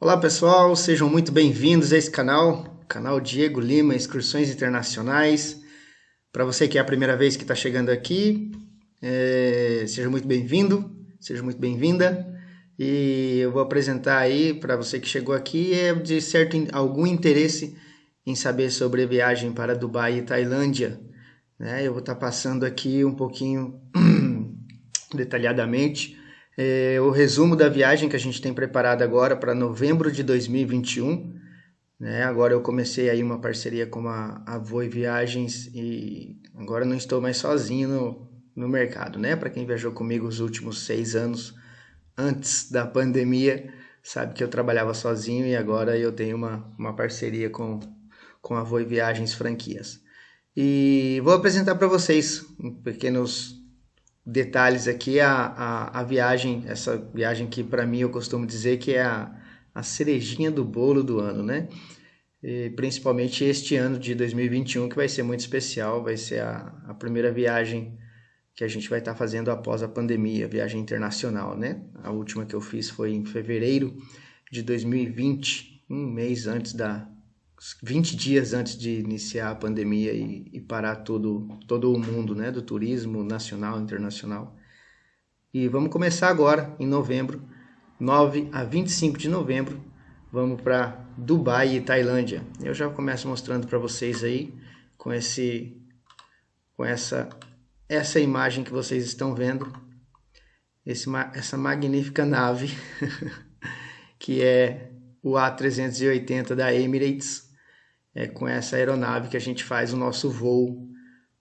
Olá pessoal, sejam muito bem-vindos a esse canal, canal Diego Lima Excursões Internacionais. Para você que é a primeira vez que está chegando aqui, é, seja muito bem-vindo, seja muito bem-vinda. E eu vou apresentar aí para você que chegou aqui é de certo algum interesse em saber sobre a viagem para Dubai e Tailândia. Né? Eu vou estar tá passando aqui um pouquinho detalhadamente é, o resumo da viagem que a gente tem preparado agora para novembro de 2021. Né? Agora eu comecei aí uma parceria com a, a Voi Viagens e agora não estou mais sozinho no, no mercado. Né? Para quem viajou comigo os últimos seis anos antes da pandemia, sabe que eu trabalhava sozinho e agora eu tenho uma, uma parceria com, com a Voi Viagens Franquias. E vou apresentar para vocês pequenos detalhes aqui a, a, a viagem, essa viagem que para mim eu costumo dizer que é a, a cerejinha do bolo do ano, né? E principalmente este ano de 2021 que vai ser muito especial, vai ser a, a primeira viagem que a gente vai estar tá fazendo após a pandemia, viagem internacional, né? A última que eu fiz foi em fevereiro de 2020, um mês antes da, 20 dias antes de iniciar a pandemia e, e, parar todo, todo o mundo né, do turismo nacional internacional. E vamos começar agora, em novembro, 9 a 25 de novembro, vamos para Dubai e Tailândia. Eu já começo mostrando para vocês aí com esse com essa essa imagem que vocês estão vendo, esse, essa magnífica nave que é o A380 da Emirates é com essa aeronave que a gente faz o nosso voo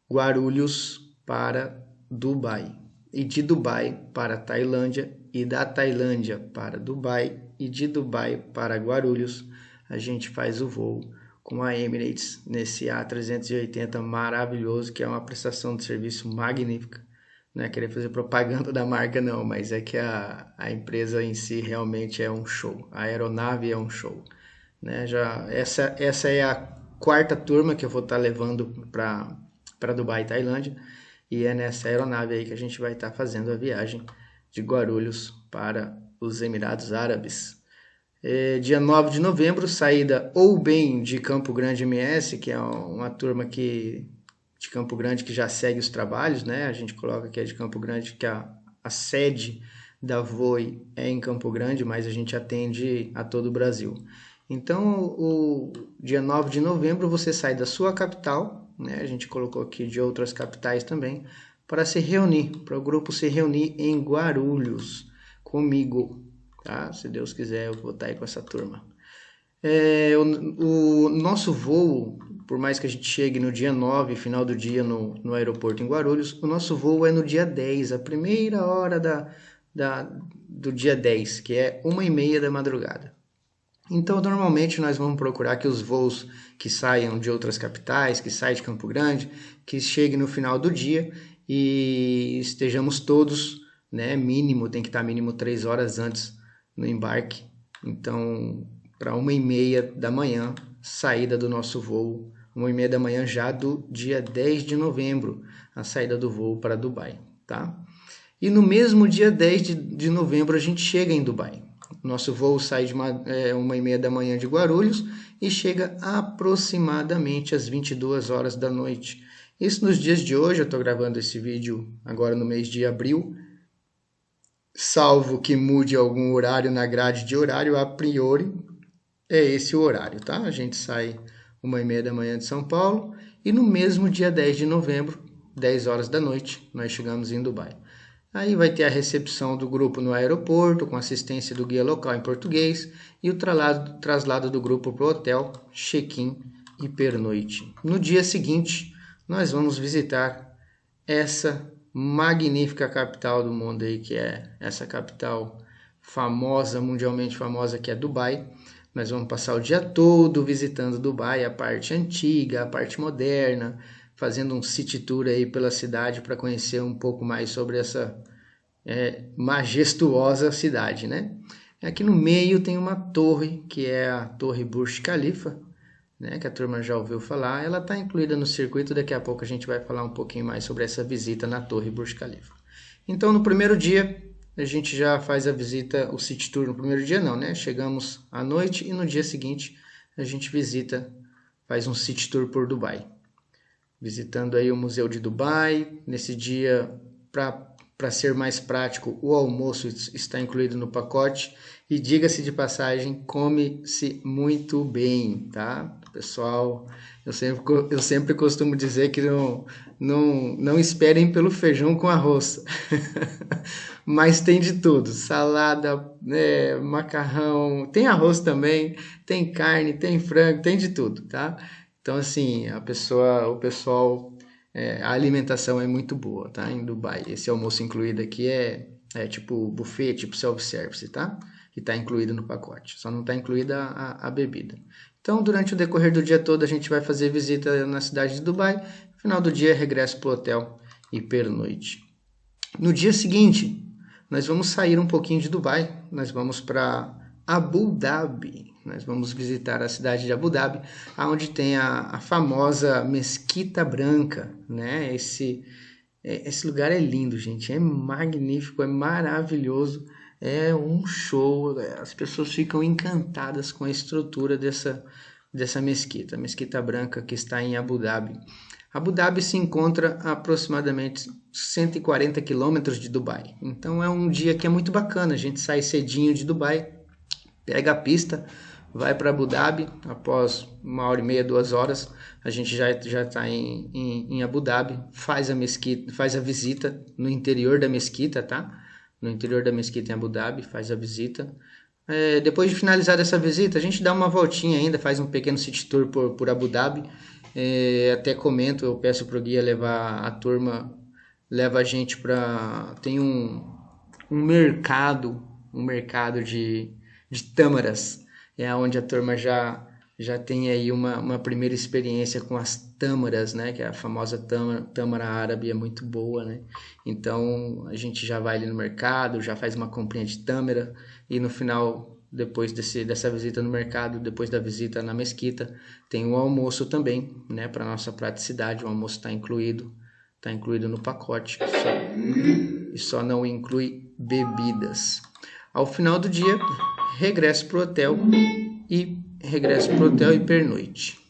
Guarulhos para Dubai. E de Dubai para Tailândia, e da Tailândia para Dubai, e de Dubai para Guarulhos, a gente faz o voo com a Emirates nesse A380 maravilhoso, que é uma prestação de serviço magnífica. Não é querer fazer propaganda da marca, não, mas é que a, a empresa em si realmente é um show. A aeronave é um show. Né? Já, essa, essa é a quarta turma que eu vou estar tá levando para Dubai Tailândia. E é nessa aeronave aí que a gente vai estar tá fazendo a viagem de Guarulhos para os Emirados Árabes. É, dia 9 de novembro, saída ou bem de Campo Grande MS, que é uma turma que, de Campo Grande que já segue os trabalhos, né? A gente coloca que é de Campo Grande, que a, a sede da Voi é em Campo Grande, mas a gente atende a todo o Brasil. Então, o dia 9 de novembro você sai da sua capital, né? a gente colocou aqui de outras capitais também, para se reunir, para o grupo se reunir em Guarulhos comigo, tá? Se Deus quiser, eu vou estar aí com essa turma. É, o, o, nosso voo, por mais que a gente chegue no dia 9, final do dia no, no aeroporto em Guarulhos, o nosso voo é no dia 10, a primeira hora da, da, do dia 10, que é uma e meia da madrugada. Então, normalmente nós vamos procurar que os voos que saiam de outras capitais, que saiam de Campo Grande, que cheguem no final do dia e estejamos todos, né, mínimo, tem que estar mínimo três horas antes no embarque. Então, para uma e meia da manhã, saída do nosso voo, uma e meia da manhã já do dia 10 de novembro, a saída do voo para Dubai, tá? E no mesmo dia 10 de, de novembro a gente chega em Dubai. Nosso voo sai de uma, é, uma e meia da manhã de Guarulhos e chega aproximadamente às 22 horas da noite. Isso nos dias de hoje, eu estou gravando esse vídeo agora no mês de abril, salvo que mude algum horário na grade de horário, a priori é esse o horário, tá? A gente sai uma e meia da manhã de São Paulo e no mesmo dia 10 de novembro, 10 horas da noite, nós chegamos em Dubai. Aí vai ter a recepção do grupo no aeroporto, com assistência do guia local em português, e o traslado, traslado do grupo para o hotel, check-in e pernoite. No dia seguinte, nós vamos visitar essa magnífica capital do mundo aí, que é essa capital famosa, mundialmente famosa, que é Dubai. Nós vamos passar o dia todo visitando Dubai, a parte antiga, a parte moderna, fazendo um city tour aí pela cidade para conhecer um pouco mais sobre essa é, majestuosa cidade, né? Aqui no meio tem uma torre, que é a Torre Burj Khalifa, né, que a turma já ouviu falar. Ela está incluída no circuito, daqui a pouco a gente vai falar um pouquinho mais sobre essa visita na Torre Burj Khalifa. Então, no primeiro dia, a gente já faz a visita, o city tour no primeiro dia não, né? Chegamos à noite e no dia seguinte a gente visita, faz um city tour por Dubai. Visitando aí o Museu de Dubai. Nesse dia, para ser mais prático, o almoço está incluído no pacote. E diga-se de passagem, come-se muito bem, tá? Pessoal, eu sempre, eu sempre costumo dizer que não, não, não esperem pelo feijão com arroz. Mas tem de tudo: salada, né, macarrão, tem arroz também, tem carne, tem frango, tem de tudo, tá? Então, assim, a pessoa, o pessoal, é, a alimentação é muito boa, tá? Em Dubai. Esse almoço incluído aqui é, é tipo buffet, tipo self-service, tá? Que está incluído no pacote. Só não está incluída a, a bebida. Então, durante o decorrer do dia todo, a gente vai fazer visita na cidade de Dubai. Final do dia, regresso para o hotel e pernoite. No dia seguinte, nós vamos sair um pouquinho de Dubai. Nós vamos para Abu Dhabi. Nós vamos visitar a cidade de Abu Dhabi, onde tem a, a famosa Mesquita Branca, né? Esse, é, esse lugar é lindo, gente. É magnífico, é maravilhoso é um show, as pessoas ficam encantadas com a estrutura dessa, dessa mesquita, a mesquita branca que está em Abu Dhabi. Abu Dhabi se encontra a aproximadamente 140 quilômetros de Dubai, então é um dia que é muito bacana. A gente sai cedinho de Dubai, pega a pista, vai para Abu Dhabi, após uma hora e meia, duas horas, a gente já já está em, em, em Abu Dhabi, faz a mesquita, faz a visita no interior da mesquita, tá? No interior da mesquita em Abu Dhabi, faz a visita. É, depois de finalizar essa visita, a gente dá uma voltinha ainda, faz um pequeno city tour por, por Abu Dhabi. É, até comento, eu peço para o guia levar a turma, leva a gente para. Tem um, um mercado, um mercado de, de tâmaras, é onde a turma já já tem aí uma, uma primeira experiência com as tâmaras, né? Que é a famosa tâmara, tâmara árabe, é muito boa, né? Então a gente já vai ali no mercado, já faz uma comprinha de tâmara e no final, depois desse, dessa visita no mercado, depois da visita na mesquita, tem o almoço também, né? Para nossa praticidade, o almoço está incluído, está incluído no pacote só, e só não inclui bebidas. Ao final do dia, regresso para o hotel e regresso para o hotel e pernoite.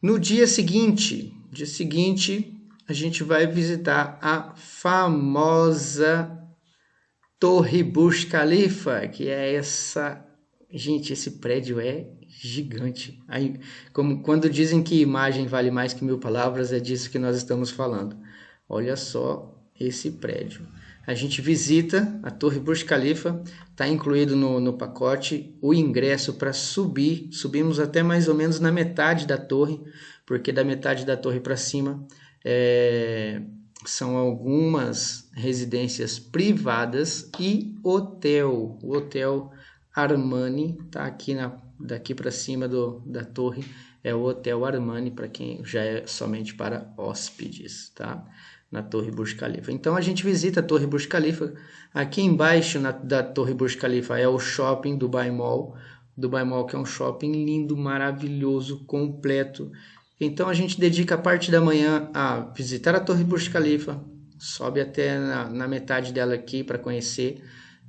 No dia seguinte, dia seguinte, a gente vai visitar a famosa Torre Burj Khalifa, que é essa, gente, esse prédio é gigante. Aí, como quando dizem que imagem vale mais que mil palavras, é disso que nós estamos falando. Olha só esse prédio. A gente visita a Torre Burj Khalifa, está incluído no, no pacote o ingresso para subir. Subimos até mais ou menos na metade da torre, porque da metade da torre para cima é, são algumas residências privadas e hotel. O hotel Armani está aqui na, daqui para cima do, da torre. É o Hotel Armani para quem já é somente para hóspedes, tá? Na Torre Burj Khalifa. Então a gente visita a Torre Burj Khalifa. Aqui embaixo na, da Torre Burj Khalifa é o shopping Dubai Mall. Dubai Mall que é um shopping lindo, maravilhoso, completo. Então a gente dedica a parte da manhã a visitar a Torre Burj Khalifa, sobe até na, na metade dela aqui para conhecer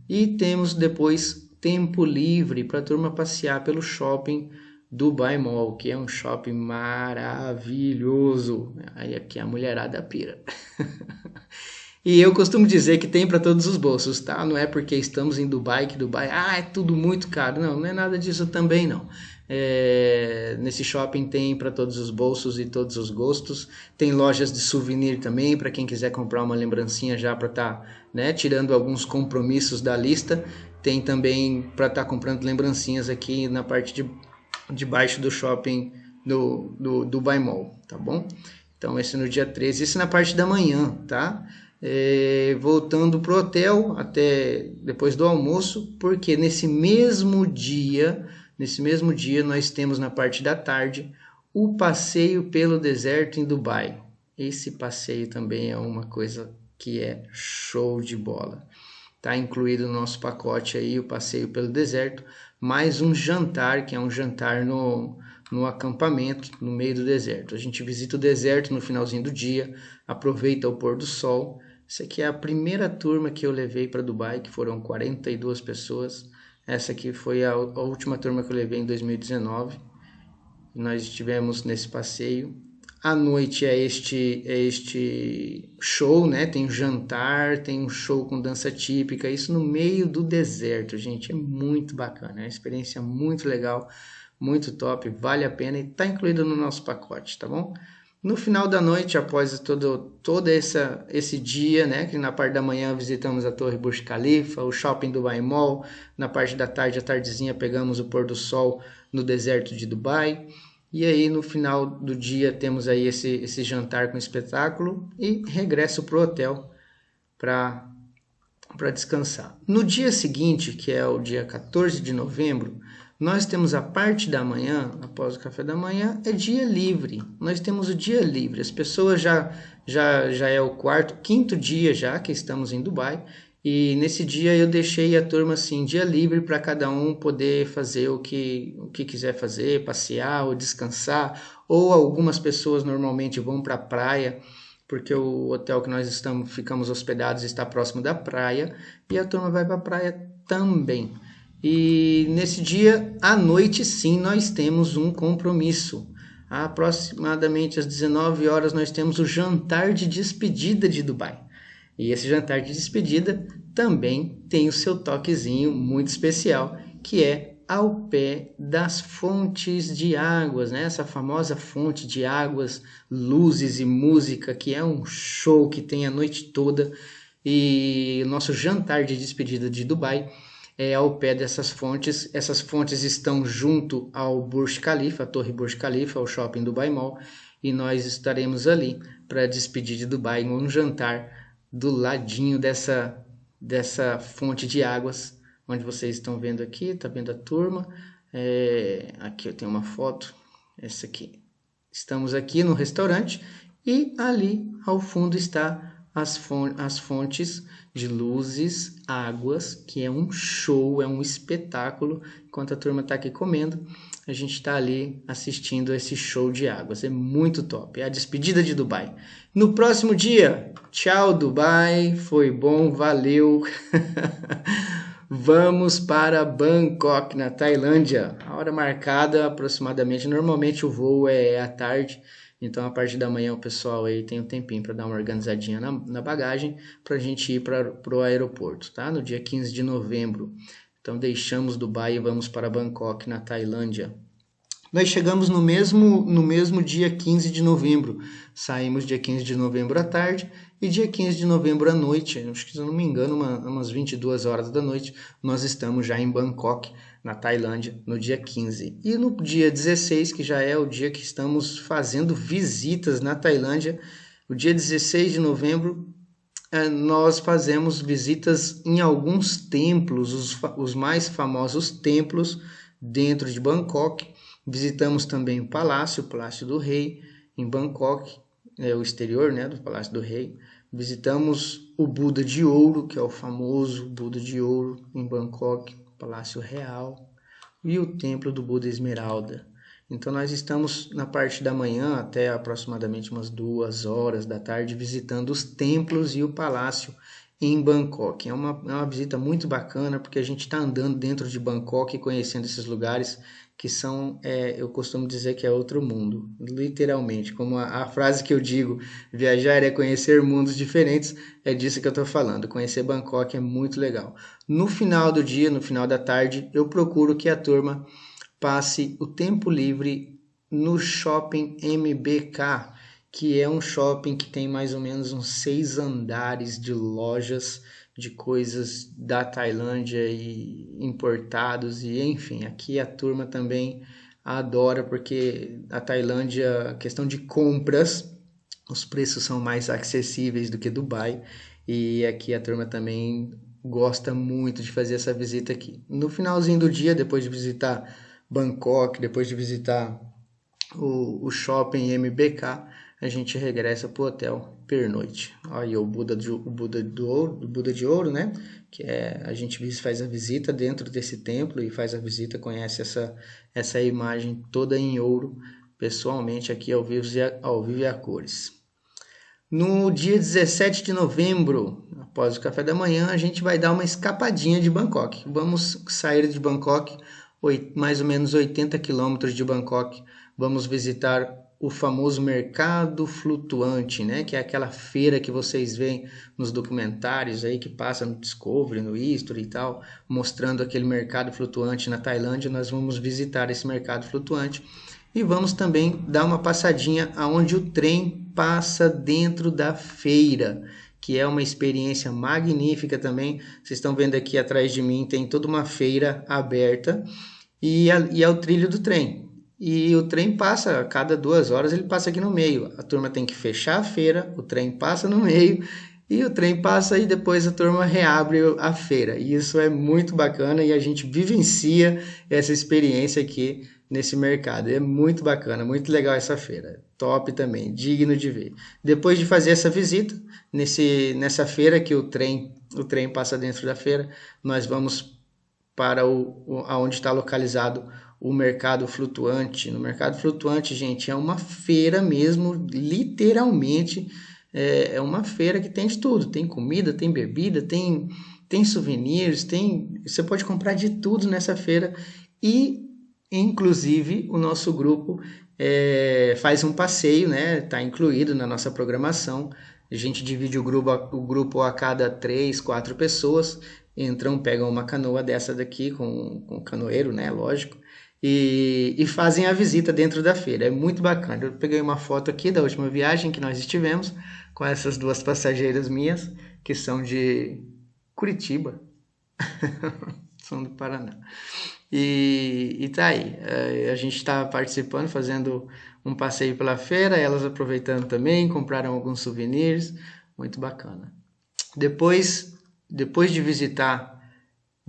e temos depois tempo livre para a turma passear pelo shopping Dubai Mall, que é um shopping maravilhoso. Aí aqui a mulherada pira. e eu costumo dizer que tem para todos os bolsos, tá? Não é porque estamos em Dubai que Dubai, ah, é tudo muito caro. Não, não é nada disso também não. É, nesse shopping tem para todos os bolsos e todos os gostos. Tem lojas de souvenir também para quem quiser comprar uma lembrancinha já para estar, tá, né, tirando alguns compromissos da lista. Tem também para estar tá comprando lembrancinhas aqui na parte de debaixo do shopping do, do Dubai Mall, tá bom? Então, esse no dia 13, isso na parte da manhã, tá? É, voltando pro hotel até depois do almoço, porque nesse mesmo dia, nesse mesmo dia nós temos na parte da tarde o passeio pelo deserto em Dubai. Esse passeio também é uma coisa que é show de bola. Tá incluído no nosso pacote aí o passeio pelo deserto, mais um jantar, que é um jantar no, no acampamento, no meio do deserto. A gente visita o deserto no finalzinho do dia, aproveita o pôr do sol, Essa aqui é a primeira turma que eu levei para Dubai, que foram 42 pessoas. Essa aqui foi a, a última turma que eu levei em 2019. Nós estivemos nesse passeio. À noite é este, é este show, né? Tem um jantar, tem um show com dança típica, isso no meio do deserto, gente. É muito bacana, é uma experiência muito legal, muito top, vale a pena e está incluído no nosso pacote, tá bom? No final da noite, após todo, todo essa, esse dia, né, que na parte da manhã visitamos a Torre Burj Khalifa, o shopping Dubai Mall, na parte da tarde, à tardezinha, pegamos o pôr do sol no deserto de Dubai, e aí no final do dia temos aí esse, esse jantar com espetáculo e regresso para o hotel para descansar. No dia seguinte, que é o dia 14 de novembro, nós temos a parte da manhã, após o café da manhã, é dia livre. Nós temos o dia livre. As pessoas já já já é o quarto, quinto dia já que estamos em Dubai. E nesse dia eu deixei a turma assim, dia livre para cada um poder fazer o que, o que quiser fazer, passear ou descansar. Ou algumas pessoas normalmente vão para a praia, porque o hotel que nós estamos ficamos hospedados está próximo da praia, e a turma vai para a praia também. E nesse dia, à noite, sim, nós temos um compromisso. Aproximadamente às 19 horas, nós temos o jantar de despedida de Dubai. E esse jantar de despedida também tem o seu toquezinho muito especial, que é ao pé das fontes de águas, né? Essa famosa fonte de águas, luzes e música, que é um show que tem a noite toda. E nosso jantar de despedida de Dubai é ao pé dessas fontes. Essas fontes estão junto ao Burj Khalifa, a Torre Burj Khalifa, o shopping Dubai Mall, e nós estaremos ali para despedir de Dubai em um jantar do ladinho dessa dessa fonte de águas, onde vocês estão vendo aqui, tá vendo a turma? É, aqui eu tenho uma foto, essa aqui. Estamos aqui no restaurante e ali ao fundo está as, fontes de luzes, águas, que é um show, é um espetáculo. Enquanto a turma está aqui comendo, a gente está ali assistindo esse show de águas. É muito top. É a despedida de Dubai. No próximo dia, tchau Dubai, foi bom, valeu. Vamos para Bangkok, na Tailândia. A hora marcada aproximadamente, normalmente o voo é à tarde. Então, a partir da manhã, o pessoal aí tem um tempinho para dar uma organizadinha na, na bagagem para a gente ir para o aeroporto, tá? No dia 15 de novembro. Então, deixamos Dubai e vamos para Bangkok, na Tailândia. Nós chegamos no mesmo, no mesmo dia 15 de novembro. Saímos dia 15 de novembro à tarde e dia 15 de novembro à noite, acho que se não me engano, uma, umas 22 horas da noite, nós estamos já em Bangkok, na Tailândia, no dia 15. E no dia 16, que já é o dia que estamos fazendo visitas na Tailândia, o dia 16 de novembro, eh, nós fazemos visitas em alguns templos, os, os mais famosos templos dentro de Bangkok. Visitamos também o palácio, o Palácio do Rei, em Bangkok, é o exterior né, do Palácio do Rei. Visitamos o Buda de Ouro, que é o famoso Buda de Ouro em Bangkok. Palácio Real e o Templo do Buda Esmeralda. Então nós estamos na parte da manhã até aproximadamente umas duas horas da tarde visitando os templos e o palácio em Bangkok. É uma, é uma visita muito bacana porque a gente está andando dentro de Bangkok e conhecendo esses lugares que são, é, eu costumo dizer que é outro mundo, literalmente. Como a, a, frase que eu digo, viajar é conhecer mundos diferentes, é disso que eu estou falando. Conhecer Bangkok é muito legal. No final do dia, no final da tarde, eu procuro que a turma passe o tempo livre no shopping MBK, que é um shopping que tem mais ou menos uns seis andares de lojas de coisas da Tailândia e importados e enfim, aqui a turma também adora porque a Tailândia, questão de compras, os preços são mais acessíveis do que Dubai e aqui a turma também gosta muito de fazer essa visita aqui. No finalzinho do dia, depois de visitar Bangkok, depois de visitar o, o shopping MBK, a gente regressa para o hotel pernoite. Aí o Buda, de, o Buda do ouro, o Buda de ouro, né? Que é a gente faz a visita dentro desse templo e faz a visita, conhece essa essa imagem toda em ouro, pessoalmente aqui ao vivo ao vivo e a cores. No dia 17 de novembro, após o café da manhã, a gente vai dar uma escapadinha de Bangkok. Vamos sair de Bangkok, mais ou menos 80 quilômetros de Bangkok. Vamos visitar o famoso mercado flutuante, né? Que é aquela feira que vocês veem nos documentários aí que passa no Discovery, no History e tal, mostrando aquele mercado flutuante na Tailândia. Nós vamos visitar esse mercado flutuante e vamos também dar uma passadinha aonde o trem passa dentro da feira, que é uma experiência magnífica também. Vocês estão vendo aqui atrás de mim tem toda uma feira aberta e, a, e é o trilho do trem. E o trem passa, a cada duas horas ele passa aqui no meio. A turma tem que fechar a feira, o trem passa no meio e o trem passa e depois a turma reabre a feira. E isso é muito bacana e a gente vivencia essa experiência aqui nesse mercado. É muito bacana, muito legal essa feira. Top também, digno de ver. Depois de fazer essa visita nesse, nessa feira que o trem o trem passa dentro da feira, nós vamos para o, o aonde está localizado o mercado flutuante. No mercado flutuante, gente, é uma feira mesmo, literalmente é, é uma feira que tem de tudo. Tem comida, tem bebida, tem tem souvenirs, tem você pode comprar de tudo nessa feira e inclusive o nosso grupo é, faz um passeio, né? Está incluído na nossa programação. A gente divide o grupo, o grupo a cada três, quatro pessoas. Entram, pegam uma canoa dessa daqui com, com canoeiro, né? Lógico e, e, fazem a visita dentro da feira. É muito bacana. Eu peguei uma foto aqui da última viagem que nós estivemos com essas duas passageiras minhas, que são de Curitiba, são do Paraná. E, e tá aí. É, a gente está participando, fazendo um passeio pela feira, elas aproveitando também, compraram alguns souvenirs, muito bacana. Depois, depois de visitar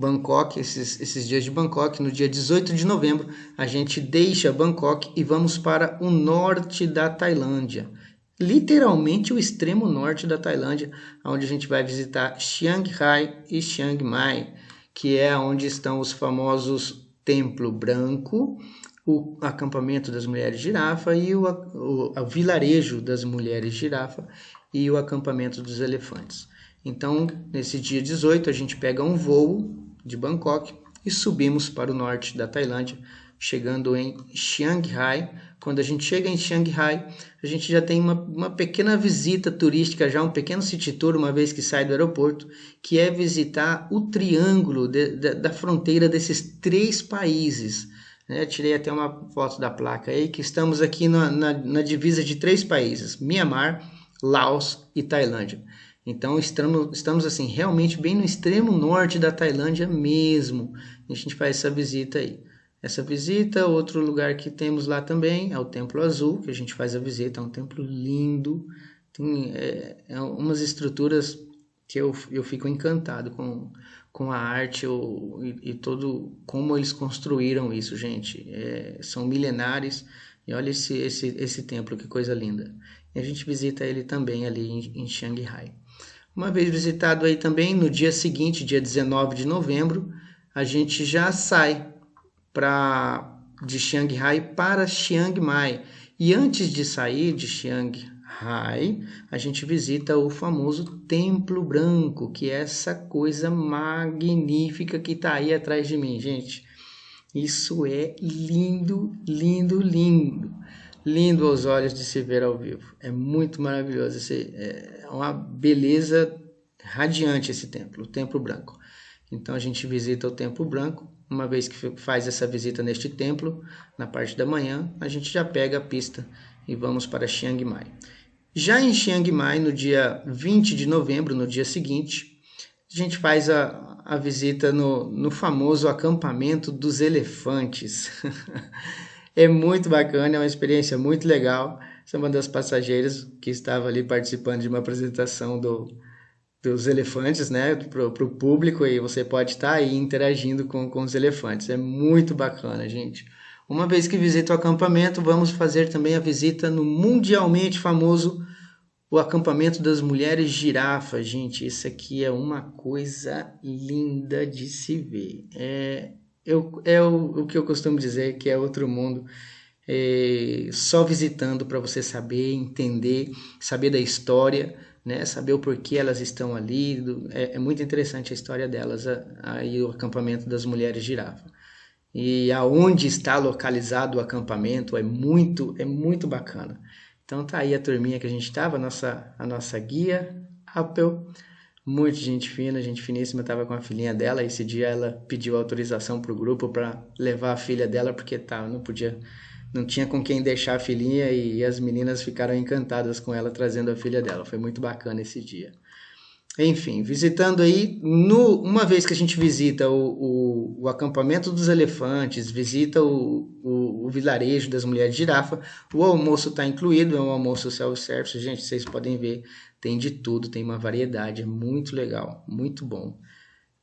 Bangkok, esses, esses dias de Bangkok, no dia 18 de novembro, a gente deixa Bangkok e vamos para o norte da Tailândia. Literalmente o extremo norte da Tailândia, onde a gente vai visitar Chiang Rai e Chiang Mai, que é onde estão os famosos Templo Branco, o acampamento das mulheres girafa e o, o, o vilarejo das mulheres girafa e o acampamento dos elefantes. Então, nesse dia 18, a gente pega um voo de Bangkok e subimos para o norte da Tailândia, chegando em Chiang Rai. Quando a gente chega em Chiang Rai, a gente já tem uma, uma pequena visita turística, já um pequeno city tour, uma vez que sai do aeroporto, que é visitar o triângulo de, de, da fronteira desses três países. Né? Tirei até uma foto da placa aí, que estamos aqui na, na, na divisa de três países, Mianmar, Laos e Tailândia. Então estamos, estamos assim realmente bem no extremo norte da Tailândia mesmo. A gente faz essa visita aí. Essa visita, outro lugar que temos lá também é o Templo Azul, que a gente faz a visita, é um templo lindo, tem é, é umas estruturas que eu, eu fico encantado com, com a arte eu, e, e, todo como eles construíram isso, gente. É, são milenares e olha esse, esse, esse templo, que coisa linda. E a gente visita ele também ali em, em Shanghai. Uma vez visitado aí também, no dia seguinte, dia 19 de novembro, a gente já sai para de Shanghai para Chiang Mai. E antes de sair de Shanghai, a gente visita o famoso Templo Branco, que é essa coisa magnífica que está aí atrás de mim, gente. Isso é lindo, lindo, lindo lindo aos olhos de se ver ao vivo. É muito maravilhoso. Esse, é uma beleza radiante esse templo, o Templo Branco. Então a gente visita o Templo Branco. Uma vez que faz essa visita neste templo, na parte da manhã, a gente já pega a pista e vamos para Chiang Mai. Já em Chiang Mai, no dia 20 de novembro, no dia seguinte, a gente faz a, a visita no, no famoso acampamento dos elefantes. É muito bacana, é uma experiência muito legal. Essa é uma das passageiras que estava ali participando de uma apresentação do, dos elefantes, né, para o público, e você pode estar aí interagindo com, com os elefantes. É muito bacana, gente. Uma vez que visita o acampamento, vamos fazer também a visita no mundialmente famoso o acampamento das mulheres girafas, gente. Isso aqui é uma coisa linda de se ver. É, eu, é o, o que eu costumo dizer que é outro mundo. é, só visitando para você saber, entender, saber da história, né? Saber o porquê elas estão ali. É, é muito interessante a história delas, aí o acampamento das mulheres girafa. E aonde está localizado o acampamento é muito, é muito bacana. Então tá aí a turminha que a gente estava, a nossa, a nossa guia, Apple, muito gente fina, gente finíssima, estava com a filhinha dela. Esse dia ela pediu autorização para o grupo para levar a filha dela, porque tá, não podia não tinha com quem deixar a filhinha e as meninas ficaram encantadas com ela trazendo a filha dela. Foi muito bacana esse dia. Enfim, visitando aí, no, uma vez que a gente visita o, o, o acampamento dos elefantes, visita o, o, o, vilarejo das mulheres de girafa, o almoço está incluído, é um almoço self-service, gente, vocês podem ver, tem de tudo, tem uma variedade, é muito legal, muito bom.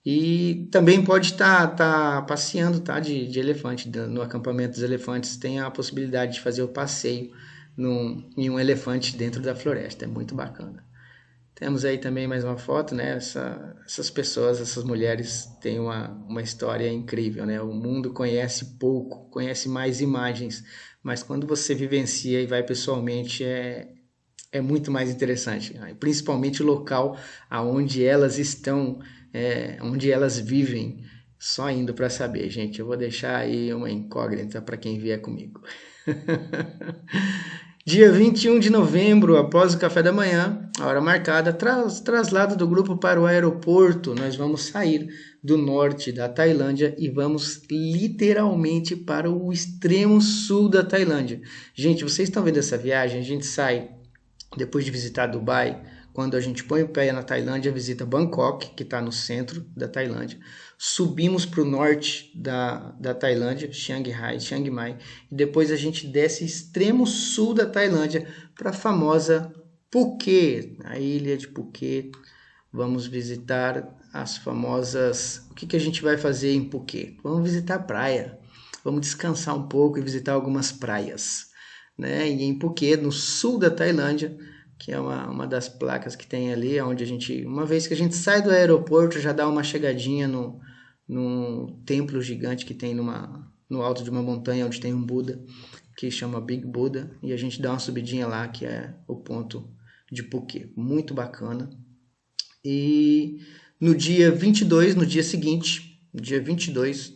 E também pode estar tá, tá passeando tá, de, de elefante. No acampamento dos elefantes tem a possibilidade de fazer o passeio num, em um elefante dentro da floresta. É muito bacana. Temos aí também mais uma foto, né? Essa, essas pessoas, essas mulheres têm uma, uma história incrível, né? O mundo conhece pouco, conhece mais imagens, mas quando você vivencia e vai pessoalmente é, é muito mais interessante. Né? Principalmente o local aonde elas estão é, onde elas vivem, só indo para saber, gente. Eu vou deixar aí uma incógnita para quem vier comigo. Dia 21 de novembro, após o café da manhã, a hora marcada, tras, traslado do grupo para o aeroporto. Nós vamos sair do norte da Tailândia e vamos literalmente para o extremo sul da Tailândia. Gente, vocês estão vendo essa viagem? A gente sai depois de visitar Dubai, quando a gente põe o pé na Tailândia, visita Bangkok, que está no centro da Tailândia. Subimos para o norte da, da Tailândia, Shanghai, Chiang Mai, e depois a gente desce extremo sul da Tailândia para a famosa Phuket, a ilha de Phuket. Vamos visitar as famosas. O que, que a gente vai fazer em Phuket? Vamos visitar a praia. Vamos descansar um pouco e visitar algumas praias. Né? E em Phuket, no sul da Tailândia, que é uma, uma das placas que tem ali, onde a gente, uma vez que a gente sai do aeroporto, já dá uma chegadinha no, no templo gigante que tem numa, no alto de uma montanha, onde tem um Buda, que chama Big Buda, e a gente dá uma subidinha lá, que é o ponto de Phuket. Muito bacana. E no dia 22, no dia seguinte, dia 22,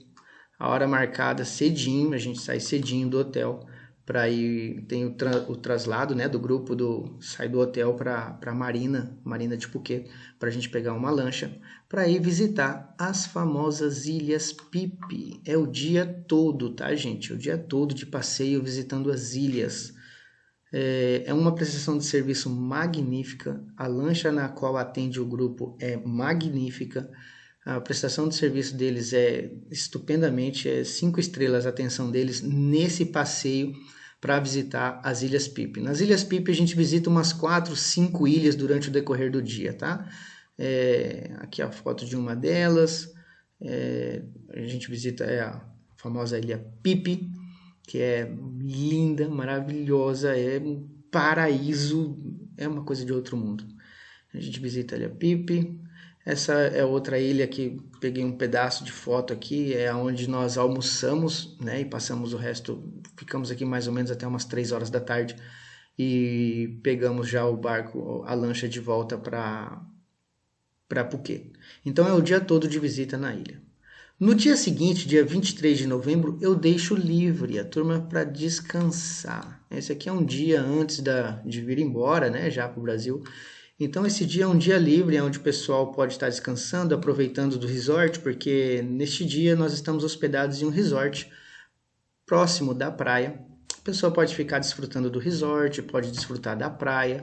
a hora marcada cedinho, a gente sai cedinho do hotel, para ir tem o, tra, o, traslado né do grupo do sai do hotel para para Marina Marina de Phuket para a gente pegar uma lancha para ir visitar as famosas ilhas Pipi. É o dia todo tá gente? O dia todo de passeio visitando as ilhas. É, é uma prestação de serviço magnífica. A lancha na qual atende o grupo é magnífica. A prestação de serviço deles é estupendamente, é cinco estrelas a atenção deles nesse passeio para visitar as Ilhas Pipe. Nas Ilhas Pipe a gente visita umas quatro, cinco ilhas durante o decorrer do dia, tá? É, aqui a foto de uma delas. É, a gente visita é, a famosa Ilha Pipe, que é linda, maravilhosa, é um paraíso, é uma coisa de outro mundo. A gente visita a Ilha Pipe, essa é outra ilha que peguei um pedaço de foto aqui, é onde nós almoçamos, né? E passamos o resto, ficamos aqui mais ou menos até umas 3 horas da tarde e pegamos já o barco, a lancha de volta para para Phuket. Então é o dia todo de visita na ilha. No dia seguinte, dia 23 de novembro, eu deixo livre a turma para descansar. Esse aqui é um dia antes da, de vir embora, né, já para o Brasil. Então esse dia é um dia livre, onde o pessoal pode estar descansando, aproveitando do resort, porque neste dia nós estamos hospedados em um resort próximo da praia. A pessoa pode ficar desfrutando do resort, pode desfrutar da praia,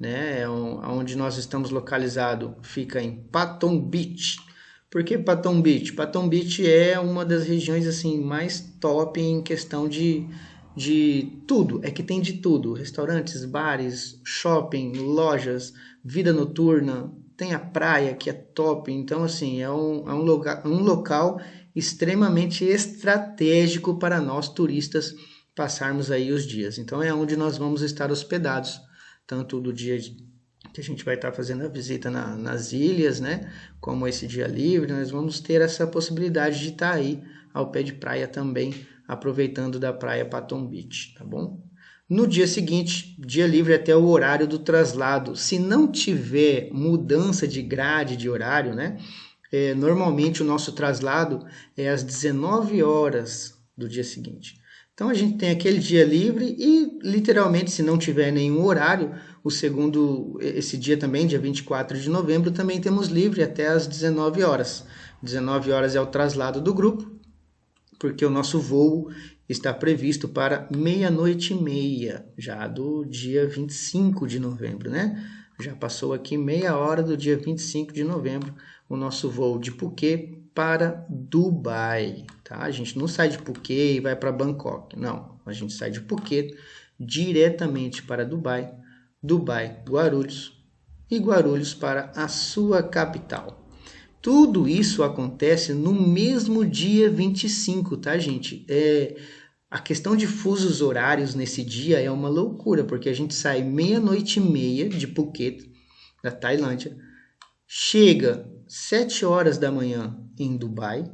né? É onde nós estamos localizado fica em Patong Beach. Por que Patong Beach? Patong Beach é uma das regiões assim mais top em questão de de tudo, é que tem de tudo: restaurantes, bares, shopping, lojas, vida noturna, tem a praia que é top. Então, assim, é um, é um, local, um local extremamente estratégico para nós turistas passarmos aí os dias. Então, é onde nós vamos estar hospedados, tanto do dia que a gente vai estar fazendo a visita na, nas ilhas, né? Como esse dia livre, nós vamos ter essa possibilidade de estar aí ao pé de praia também aproveitando da praia Patton Beach, tá bom? No dia seguinte, dia livre até o horário do traslado. Se não tiver mudança de grade de horário, né? É, normalmente o nosso traslado é às 19 horas do dia seguinte. Então a gente tem aquele dia livre e literalmente se não tiver nenhum horário, o segundo esse dia também, dia 24 de novembro, também temos livre até às 19 horas. 19 horas é o traslado do grupo, porque o nosso voo está previsto para meia-noite e meia, já do dia 25 de novembro, né? Já passou aqui meia hora do dia 25 de novembro o nosso voo de Phuket para Dubai, tá? A gente não sai de Phuket e vai para Bangkok, não. A gente sai de Phuket diretamente para Dubai, Dubai, Guarulhos e Guarulhos para a sua capital. Tudo isso acontece no mesmo dia 25, tá, gente? É, a questão de fusos horários nesse dia é uma loucura, porque a gente sai meia-noite e meia de Phuket, da Tailândia, chega 7 horas da manhã em Dubai,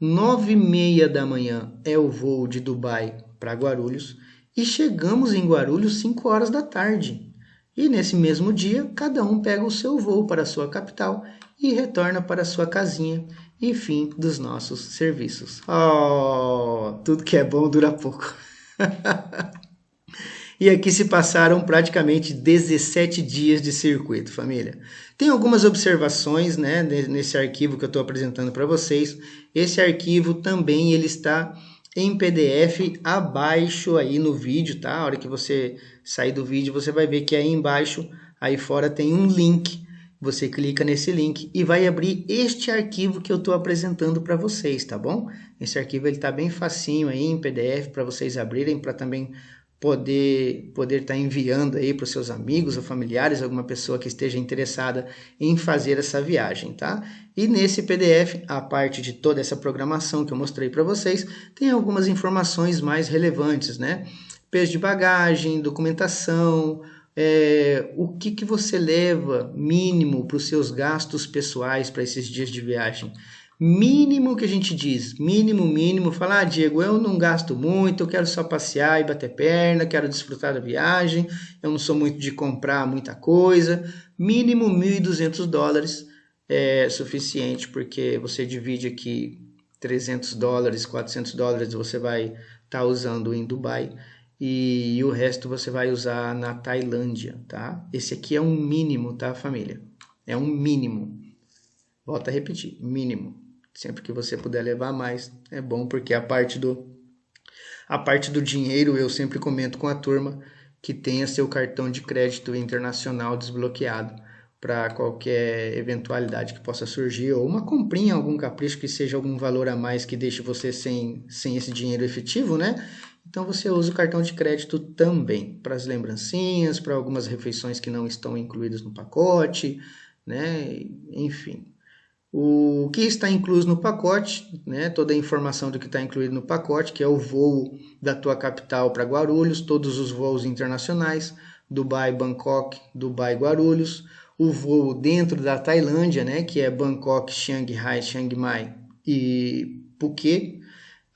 9 e meia da manhã é o voo de Dubai para Guarulhos e chegamos em Guarulhos 5 horas da tarde. E nesse mesmo dia, cada um pega o seu voo para a sua capital e retorna para sua casinha e fim dos nossos serviços. Oh, tudo que é bom dura pouco. e aqui se passaram praticamente 17 dias de circuito, família. Tem algumas observações né, nesse arquivo que eu estou apresentando para vocês. Esse arquivo também ele está em PDF abaixo aí no vídeo, tá? A hora que você sair do vídeo, você vai ver que aí embaixo, aí fora tem um link você clica nesse link e vai abrir este arquivo que eu estou apresentando para vocês, tá bom? Esse arquivo está bem facinho aí em PDF para vocês abrirem, para também poder poder estar tá enviando aí para os seus amigos ou familiares, alguma pessoa que esteja interessada em fazer essa viagem, tá? E nesse PDF, a parte de toda essa programação que eu mostrei para vocês, tem algumas informações mais relevantes, né? Peso de bagagem, documentação, é, o que, que você leva mínimo para os seus gastos pessoais para esses dias de viagem. Mínimo que a gente diz, mínimo, mínimo, falar, ah, Diego, eu não gasto muito, eu quero só passear e bater perna, quero desfrutar da viagem, eu não sou muito de comprar muita coisa. Mínimo 1.200 dólares é suficiente, porque você divide aqui 300 dólares, 400 dólares você vai estar tá usando em Dubai e, o resto você vai usar na Tailândia, tá? Esse aqui é um mínimo, tá, família? É um mínimo. Volta a repetir, mínimo. Sempre que você puder levar mais, é bom porque a parte do a parte do dinheiro eu sempre comento com a turma que tenha seu cartão de crédito internacional desbloqueado para qualquer eventualidade que possa surgir ou uma comprinha, algum capricho que seja algum valor a mais que deixe você sem, sem esse dinheiro efetivo, né? Então você usa o cartão de crédito também para as lembrancinhas, para algumas refeições que não estão incluídas no pacote, né? Enfim. O que está incluso no pacote, né? toda a informação do que está incluído no pacote, que é o voo da tua capital para Guarulhos, todos os voos internacionais, Dubai, Bangkok, Dubai, Guarulhos, o voo dentro da Tailândia, né? que é Bangkok, Shanghai, Chiang Mai e Phuket,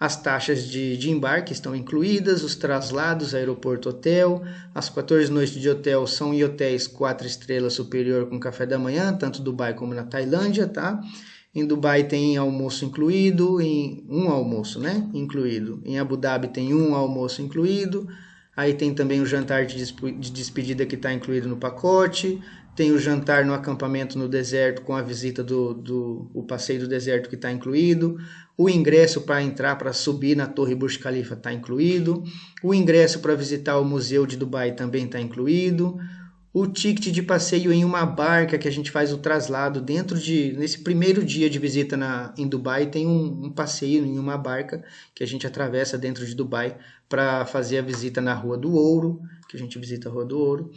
as taxas de, de embarque estão incluídas, os traslados, aeroporto-hotel, as 14 noites de hotel são em hotéis 4 estrelas superior com café da manhã, tanto Dubai como na Tailândia, tá? Em Dubai tem almoço incluído, em um almoço, né? Incluído. Em Abu Dhabi tem um almoço incluído. Aí tem também o jantar de, de despedida que está incluído no pacote. Tem o jantar no acampamento no deserto com a visita do, do o passeio do deserto que está incluído. O ingresso para entrar, para subir na Torre Burj Khalifa está incluído. O ingresso para visitar o Museu de Dubai também está incluído. O ticket de passeio em uma barca que a gente faz o traslado dentro de. Nesse primeiro dia de visita na, em Dubai, tem um, um passeio em uma barca que a gente atravessa dentro de Dubai para fazer a visita na Rua do Ouro, que a gente visita a Rua do Ouro.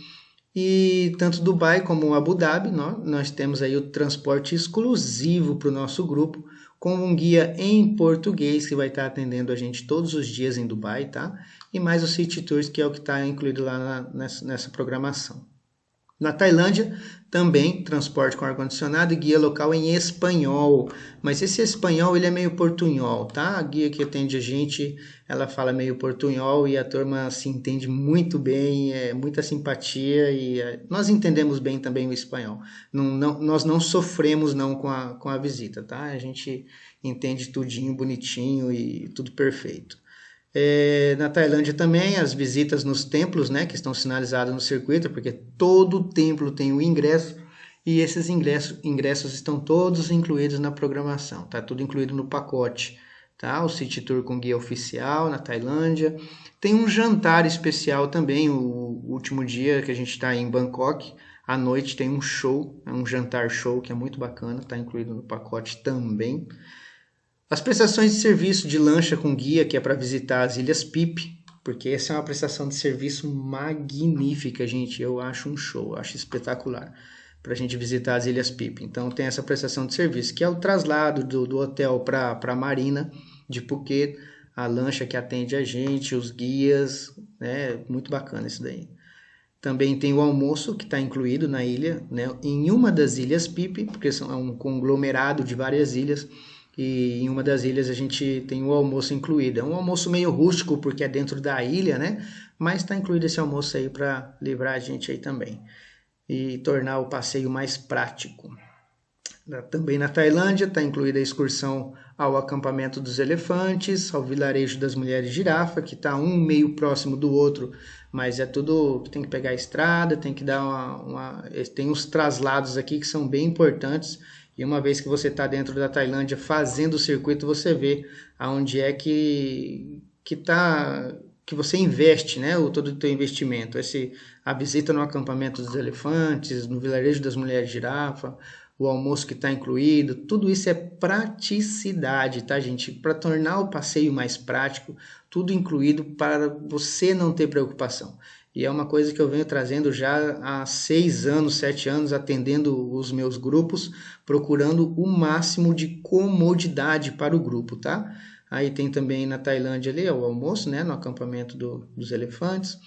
E tanto Dubai como Abu Dhabi, nós, nós temos aí o transporte exclusivo para o nosso grupo, com um guia em português que vai estar atendendo a gente todos os dias em Dubai, tá? E mais o City Tours, que é o que está incluído lá na, nessa, nessa programação. Na Tailândia, também transporte com ar-condicionado e guia local em espanhol. Mas esse espanhol ele é meio portunhol, tá? A guia que atende a gente, ela fala meio portunhol e a turma se entende muito bem, é muita simpatia e é, nós entendemos bem também o espanhol. Não, não, nós não sofremos não com a, com a visita, tá? A gente entende tudinho, bonitinho e tudo perfeito. É, na Tailândia também, as visitas nos templos, né, que estão sinalizadas no circuito, porque todo templo tem um ingresso e esses ingressos, ingressos estão todos incluídos na programação, tá tudo incluído no pacote, tá? O City Tour com guia oficial na Tailândia. Tem um jantar especial também, o último dia que a gente está em Bangkok, à noite tem um show, é um jantar show que é muito bacana, está incluído no pacote também. As prestações de serviço de lancha com guia, que é para visitar as Ilhas Pipe, porque essa é uma prestação de serviço magnífica, gente. Eu acho um show, acho espetacular para a gente visitar as Ilhas Pipe. Então tem essa prestação de serviço, que é o traslado do, do hotel para a marina de Phuket, a lancha que atende a gente, os guias, né? Muito bacana isso daí. Também tem o almoço que está incluído na ilha, né? Em uma das ilhas Pipe, porque são é um conglomerado de várias ilhas e em uma das ilhas a gente tem o almoço incluído. É um almoço meio rústico porque é dentro da ilha, né? Mas está incluído esse almoço aí para livrar a gente aí também e tornar o passeio mais prático. Também na Tailândia está incluída a excursão ao acampamento dos elefantes, ao vilarejo das mulheres girafa, que está um meio próximo do outro, mas é tudo tem que pegar a estrada, tem que dar uma, uma tem uns traslados aqui que são bem importantes e uma vez que você está dentro da Tailândia fazendo o circuito, você vê aonde é que que tá que você investe, né, o todo o teu investimento, esse a visita no acampamento dos elefantes, no vilarejo das mulheres girafa, o almoço que está incluído, tudo isso é praticidade, tá, gente? Para tornar o passeio mais prático, tudo incluído para você não ter preocupação. E é uma coisa que eu venho trazendo já há seis anos, sete anos, atendendo os meus grupos, procurando o máximo de comodidade para o grupo, tá? Aí tem também na Tailândia ali o almoço, né, no acampamento do, dos elefantes,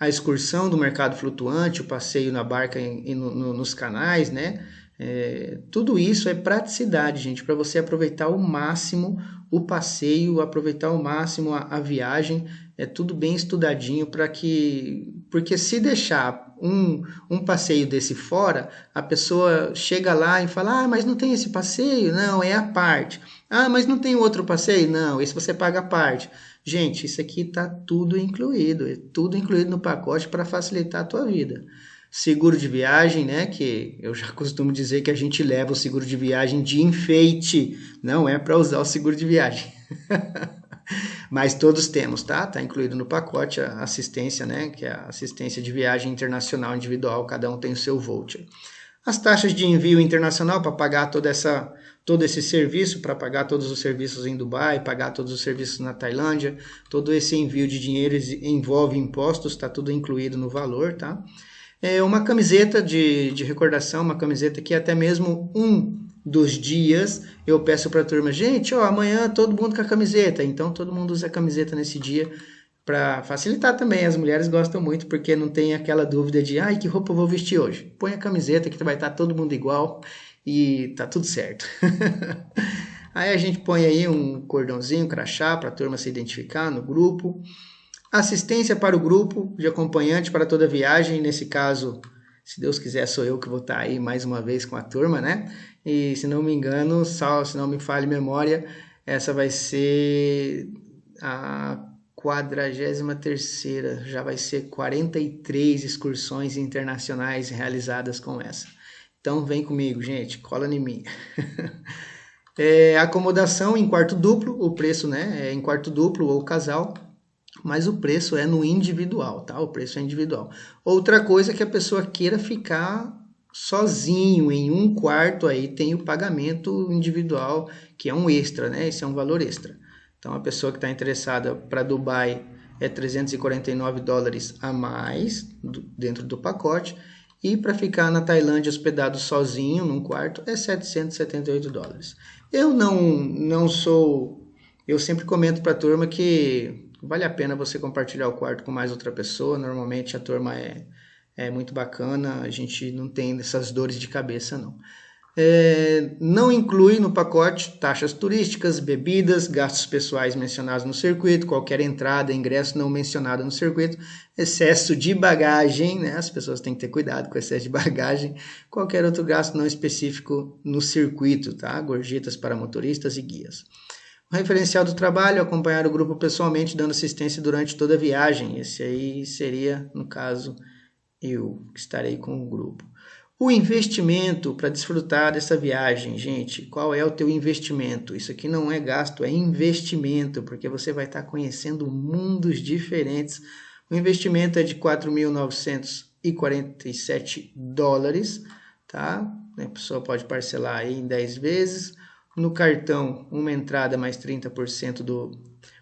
a excursão do mercado flutuante, o passeio na barca e no, no, nos canais, né? É, tudo isso é praticidade, gente, para você aproveitar ao máximo o passeio, aproveitar ao máximo a, a viagem é tudo bem estudadinho para que. Porque se deixar um, um passeio desse fora, a pessoa chega lá e fala: Ah, mas não tem esse passeio? Não, é a parte. Ah, mas não tem outro passeio? Não, esse você paga a parte. Gente, isso aqui está tudo incluído, é tudo incluído no pacote para facilitar a tua vida. Seguro de viagem, né? Que eu já costumo dizer que a gente leva o seguro de viagem de enfeite, não é para usar o seguro de viagem. Mas todos temos, tá? Tá incluído no pacote a assistência, né? Que é a assistência de viagem internacional individual, cada um tem o seu voucher. As taxas de envio internacional para pagar toda essa todo esse serviço, para pagar todos os serviços em Dubai, pagar todos os serviços na Tailândia, todo esse envio de dinheiro envolve impostos, está tudo incluído no valor, tá? É uma camiseta de, de recordação, uma camiseta que até mesmo um dos dias, eu peço para a turma, gente, ó, amanhã todo mundo com a camiseta. Então todo mundo usa a camiseta nesse dia para facilitar também. As mulheres gostam muito porque não tem aquela dúvida de, ai, que roupa eu vou vestir hoje? Põe a camiseta que vai estar tá todo mundo igual e tá tudo certo. aí a gente põe aí um cordãozinho, um crachá para a turma se identificar no grupo. Assistência para o grupo de acompanhante para toda viagem, nesse caso se Deus quiser, sou eu que vou estar aí mais uma vez com a turma, né? E se não me engano, só, se não me falhe memória, essa vai ser a 43 já vai ser 43 excursões internacionais realizadas com essa. Então vem comigo, gente, cola em mim. é, acomodação em quarto duplo, o preço né, é em quarto duplo ou casal, mas o preço é no individual, tá? O preço é individual. Outra coisa é que a pessoa queira ficar sozinho em um quarto aí tem o pagamento individual que é um extra, né? Esse é um valor extra. Então a pessoa que está interessada para Dubai é 349 dólares a mais dentro do pacote e para ficar na Tailândia hospedado sozinho num quarto é 778 dólares. Eu não não sou eu sempre comento para a turma que vale a pena você compartilhar o quarto com mais outra pessoa. Normalmente a turma é, é muito bacana, a gente não tem essas dores de cabeça não. É, não inclui no pacote taxas turísticas, bebidas, gastos pessoais mencionados no circuito, qualquer entrada, ingresso não mencionado no circuito, excesso de bagagem, né? As pessoas têm que ter cuidado com excesso de bagagem, qualquer outro gasto não específico no circuito, tá? Gorjetas para motoristas e guias. O referencial do trabalho, acompanhar o grupo pessoalmente dando assistência durante toda a viagem. Esse aí seria, no caso, eu que estarei com o grupo. O investimento para desfrutar dessa viagem, gente, qual é o teu investimento? Isso aqui não é gasto, é investimento, porque você vai estar conhecendo mundos diferentes. O investimento é de 4.947 dólares, tá? A pessoa pode parcelar aí em 10 vezes. No cartão, uma entrada mais 30% do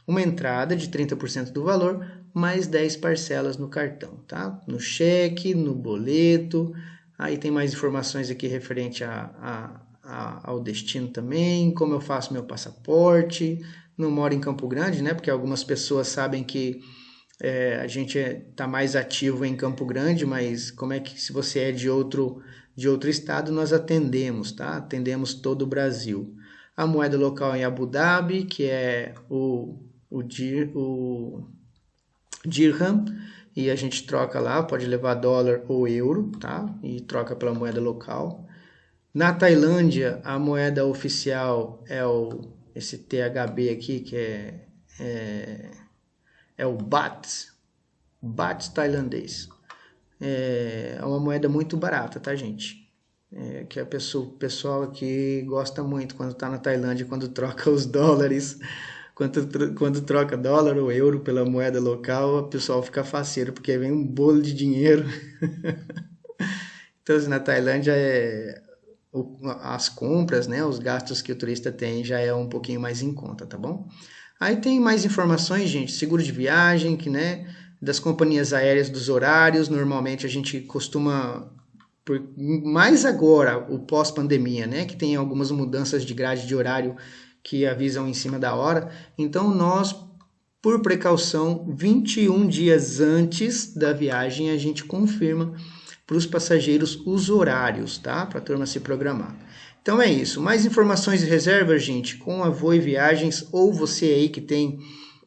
uma entrada de 30% do valor, mais 10 parcelas no cartão, tá? No cheque, no boleto, Aí tem mais informações aqui referente a, a, a, ao destino também, como eu faço meu passaporte. Não moro em Campo Grande, né? Porque algumas pessoas sabem que é, a gente está é, tá mais ativo em Campo Grande, mas como é que se você é de outro de outro estado, nós atendemos, tá? Atendemos todo o Brasil. A moeda local em Abu Dhabi, que é o, o, dir, o dirham, e a gente troca lá, pode levar dólar ou euro, tá? E troca pela moeda local. Na Tailândia, a moeda oficial é o esse THB aqui, que é, é, é o Baht, Baht tailandês. É, é uma moeda muito barata, tá, gente? É, que a pessoa, o pessoal aqui gosta muito quando está na Tailândia, quando troca os dólares quando, quando troca dólar ou euro pela moeda local, o pessoal fica faceiro, porque vem um bolo de dinheiro. então, assim, na Tailândia, é, o, as compras, né, os gastos que o turista tem já é um pouquinho mais em conta, tá bom? Aí tem mais informações, gente, seguro de viagem, que, né, das companhias aéreas, dos horários, normalmente a gente costuma por, mais agora, o pós-pandemia, né, que tem algumas mudanças de grade de horário que avisam em cima da hora. Então, nós, por precaução, 21 dias antes da viagem, a gente confirma para os passageiros os horários, tá? Para a turma se programar. Então é isso. Mais informações e reservas, gente, com a Voe Viagens ou você aí que tem,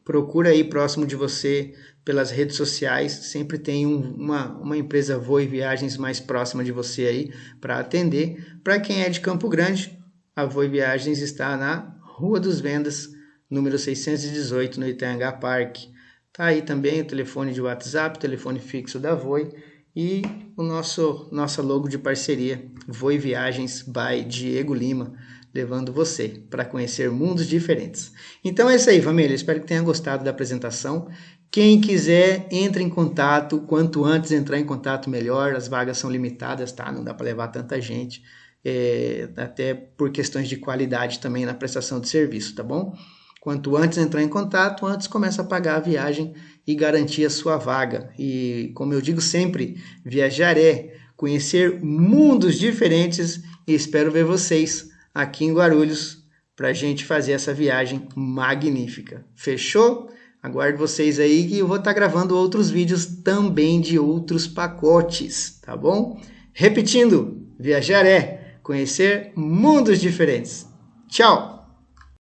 procura aí próximo de você pelas redes sociais. Sempre tem um, uma, uma empresa Voe Viagens mais próxima de você aí para atender. Para quem é de Campo Grande, a Voe Viagens está na Rua dos Vendas, número 618, no Itangá Parque. Tá aí também o telefone de WhatsApp, telefone fixo da Voi e o nosso nossa logo de parceria, Voi Viagens by Diego Lima, levando você para conhecer mundos diferentes. Então é isso aí, família. Espero que tenha gostado da apresentação. Quem quiser, entre em contato. Quanto antes entrar em contato, melhor. As vagas são limitadas, tá? Não dá para levar tanta gente é, até por questões de qualidade também na prestação de serviço, tá bom? Quanto antes entrar em contato, antes começa a pagar a viagem e garantir a sua vaga. E como eu digo sempre, viajar é conhecer mundos diferentes e espero ver vocês aqui em Guarulhos para a gente fazer essa viagem magnífica. Fechou? Aguardo vocês aí que eu vou estar tá gravando outros vídeos também de outros pacotes, tá bom? Repetindo, viajar é conhecer mundos diferentes. Tchau!